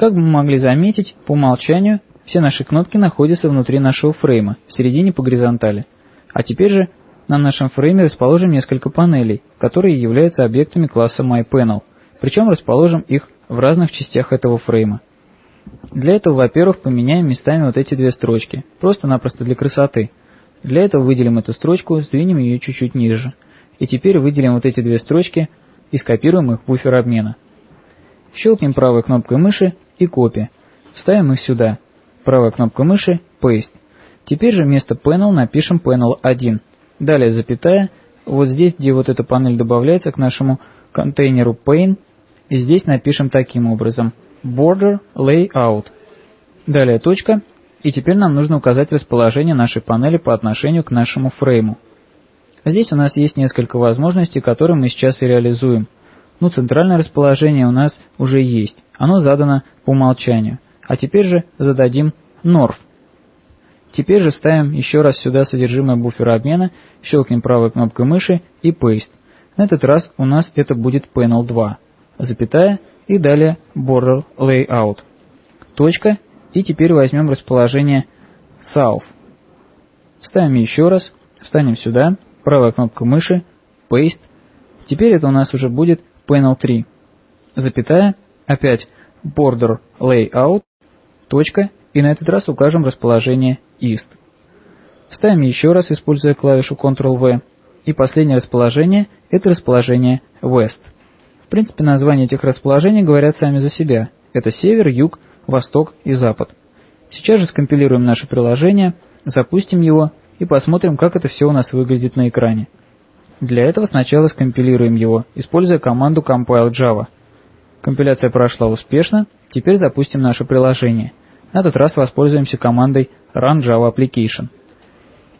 Как мы могли заметить, по умолчанию все наши кнопки находятся внутри нашего фрейма, в середине по горизонтали. А теперь же на нашем фрейме расположим несколько панелей, которые являются объектами класса MyPanel, причем расположим их в разных частях этого фрейма. Для этого, во-первых, поменяем местами вот эти две строчки, просто-напросто для красоты. Для этого выделим эту строчку, сдвинем ее чуть-чуть ниже. И теперь выделим вот эти две строчки и скопируем их в буфер обмена. Щелкнем правой кнопкой мыши и копия. Вставим их сюда. Правая кнопка мыши Paste. Теперь же вместо Panel напишем Panel 1. Далее запятая. Вот здесь, где вот эта панель добавляется к нашему контейнеру Pane, и здесь напишем таким образом Border Layout. Далее точка. И теперь нам нужно указать расположение нашей панели по отношению к нашему фрейму. Здесь у нас есть несколько возможностей, которые мы сейчас и реализуем. Ну, центральное расположение у нас уже есть. Оно задано по умолчанию. А теперь же зададим North. Теперь же ставим еще раз сюда содержимое буфера обмена, щелкнем правой кнопкой мыши и Paste. На этот раз у нас это будет Panel 2, запятая и далее Border Layout. Точка, и теперь возьмем расположение South. Ставим еще раз, встанем сюда, правая кнопка мыши, Paste. Теперь это у нас уже будет Panel 3, запятая, опять Border Layout, точка, и на этот раз укажем расположение East. Вставим еще раз, используя клавишу Ctrl-V, и последнее расположение – это расположение West. В принципе, названия этих расположений говорят сами за себя. Это север, юг, восток и запад. Сейчас же скомпилируем наше приложение, запустим его и посмотрим, как это все у нас выглядит на экране. Для этого сначала скомпилируем его, используя команду compile Java. Компиляция прошла успешно, теперь запустим наше приложение. На этот раз воспользуемся командой run Java Application.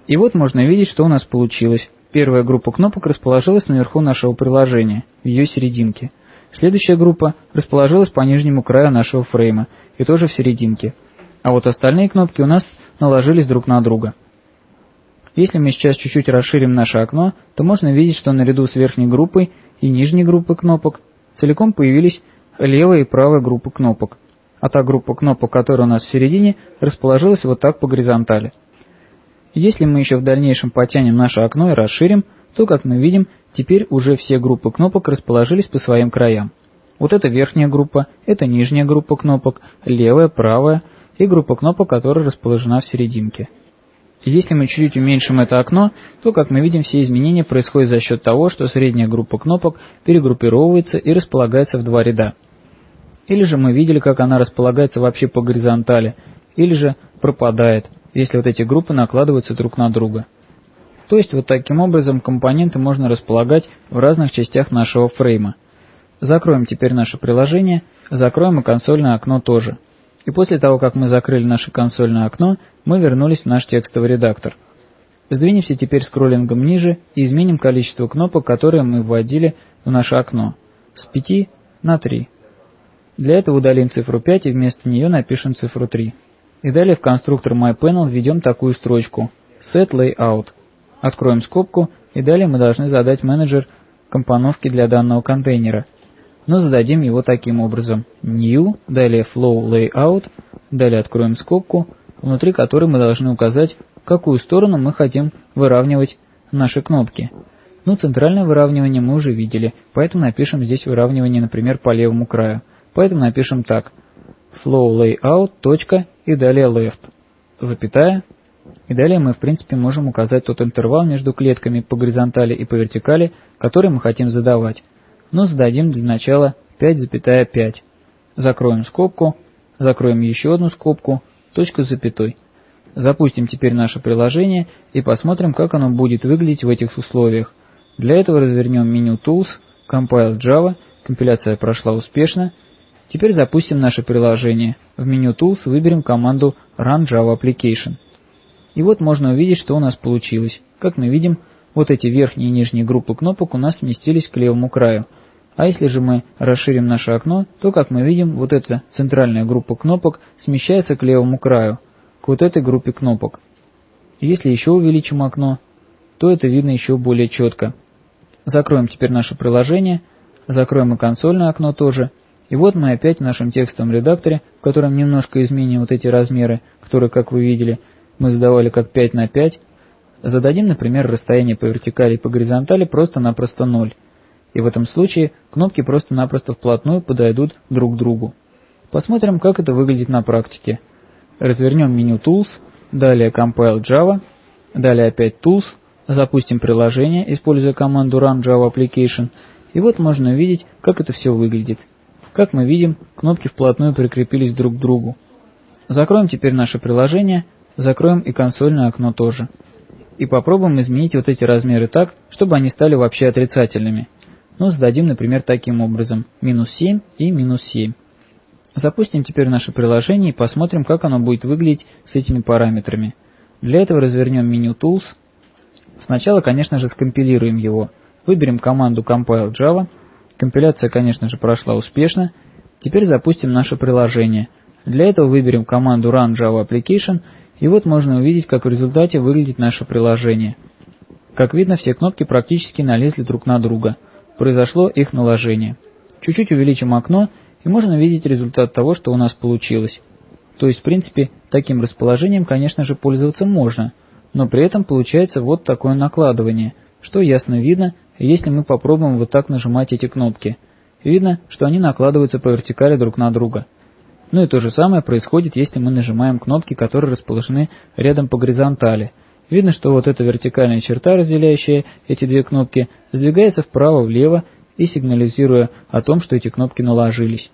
И вот можно видеть, что у нас получилось. Первая группа кнопок расположилась наверху нашего приложения, в ее серединке. Следующая группа расположилась по нижнему краю нашего фрейма, и тоже в серединке. А вот остальные кнопки у нас наложились друг на друга. Если мы сейчас чуть-чуть расширим наше окно, то можно видеть, что наряду с верхней группой и нижней группой кнопок целиком появились левая и правая группы кнопок, а та группа кнопок, которая у нас в середине, расположилась вот так по горизонтали. Если мы еще в дальнейшем потянем наше окно и расширим, то, как мы видим, теперь уже все группы кнопок расположились по своим краям. Вот это верхняя группа, это нижняя группа кнопок, левая, правая и группа кнопок, которая расположена в серединке. Если мы чуть-чуть уменьшим это окно, то, как мы видим, все изменения происходят за счет того, что средняя группа кнопок перегруппировывается и располагается в два ряда. Или же мы видели, как она располагается вообще по горизонтали, или же пропадает, если вот эти группы накладываются друг на друга. То есть вот таким образом компоненты можно располагать в разных частях нашего фрейма. Закроем теперь наше приложение, закроем и консольное окно тоже. И после того, как мы закрыли наше консольное окно, мы вернулись в наш текстовый редактор. Сдвинемся теперь скроллингом ниже и изменим количество кнопок, которые мы вводили в наше окно, с 5 на 3. Для этого удалим цифру 5 и вместо нее напишем цифру 3. И далее в конструктор MyPanel введем такую строчку setLayout. Откроем скобку и далее мы должны задать менеджер компоновки для данного контейнера – но зададим его таким образом. New, далее Flow Layout, далее откроем скобку, внутри которой мы должны указать, в какую сторону мы хотим выравнивать наши кнопки. Ну, центральное выравнивание мы уже видели, поэтому напишем здесь выравнивание, например, по левому краю. Поэтому напишем так. Flow Layout, точка, и далее Left, запятая. И далее мы, в принципе, можем указать тот интервал между клетками по горизонтали и по вертикали, который мы хотим задавать но зададим для начала 5,5. Закроем скобку, закроем еще одну скобку, точка с запятой. Запустим теперь наше приложение и посмотрим, как оно будет выглядеть в этих условиях. Для этого развернем меню Tools, Compile Java, компиляция прошла успешно. Теперь запустим наше приложение. В меню Tools выберем команду Run Java Application. И вот можно увидеть, что у нас получилось. Как мы видим, вот эти верхние и нижние группы кнопок у нас сместились к левому краю – а если же мы расширим наше окно, то, как мы видим, вот эта центральная группа кнопок смещается к левому краю, к вот этой группе кнопок. Если еще увеличим окно, то это видно еще более четко. Закроем теперь наше приложение, закроем и консольное окно тоже, И вот мы опять в нашем текстовом редакторе, в котором немножко изменим вот эти размеры, которые, как вы видели, мы задавали как 5 на 5, зададим, например, расстояние по вертикали и по горизонтали просто-напросто 0. И в этом случае кнопки просто-напросто вплотную подойдут друг к другу. Посмотрим, как это выглядит на практике. Развернем меню Tools, далее Compile Java, далее опять Tools, запустим приложение, используя команду Run Java Application, и вот можно увидеть, как это все выглядит. Как мы видим, кнопки вплотную прикрепились друг к другу. Закроем теперь наше приложение, закроем и консольное окно тоже. И попробуем изменить вот эти размеры так, чтобы они стали вообще отрицательными. Ну, зададим, например, таким образом, минус 7 и минус 7. Запустим теперь наше приложение и посмотрим, как оно будет выглядеть с этими параметрами. Для этого развернем меню Tools. Сначала, конечно же, скомпилируем его. Выберем команду Compile Java – Компиляция, конечно же, прошла успешно. Теперь запустим наше приложение. Для этого выберем команду Run Java Application, и вот можно увидеть, как в результате выглядит наше приложение. Как видно, все кнопки практически налезли друг на друга. Произошло их наложение. Чуть-чуть увеличим окно, и можно видеть результат того, что у нас получилось. То есть, в принципе, таким расположением, конечно же, пользоваться можно, но при этом получается вот такое накладывание, что ясно видно, если мы попробуем вот так нажимать эти кнопки. Видно, что они накладываются по вертикали друг на друга. Ну и то же самое происходит, если мы нажимаем кнопки, которые расположены рядом по горизонтали. Видно, что вот эта вертикальная черта, разделяющая эти две кнопки, сдвигается вправо-влево и сигнализируя о том, что эти кнопки наложились.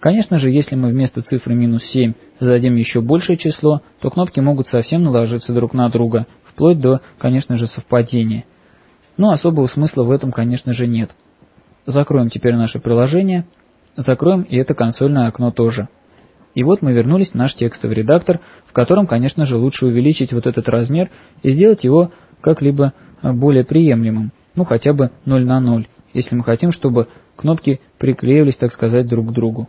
Конечно же, если мы вместо цифры минус 7 зададим еще большее число, то кнопки могут совсем наложиться друг на друга, вплоть до, конечно же, совпадения. Но особого смысла в этом, конечно же, нет. Закроем теперь наше приложение, закроем и это консольное окно тоже. И вот мы вернулись в наш текстовый редактор, в котором, конечно же, лучше увеличить вот этот размер и сделать его как-либо более приемлемым, ну хотя бы 0 на 0, если мы хотим, чтобы кнопки приклеивались, так сказать, друг к другу.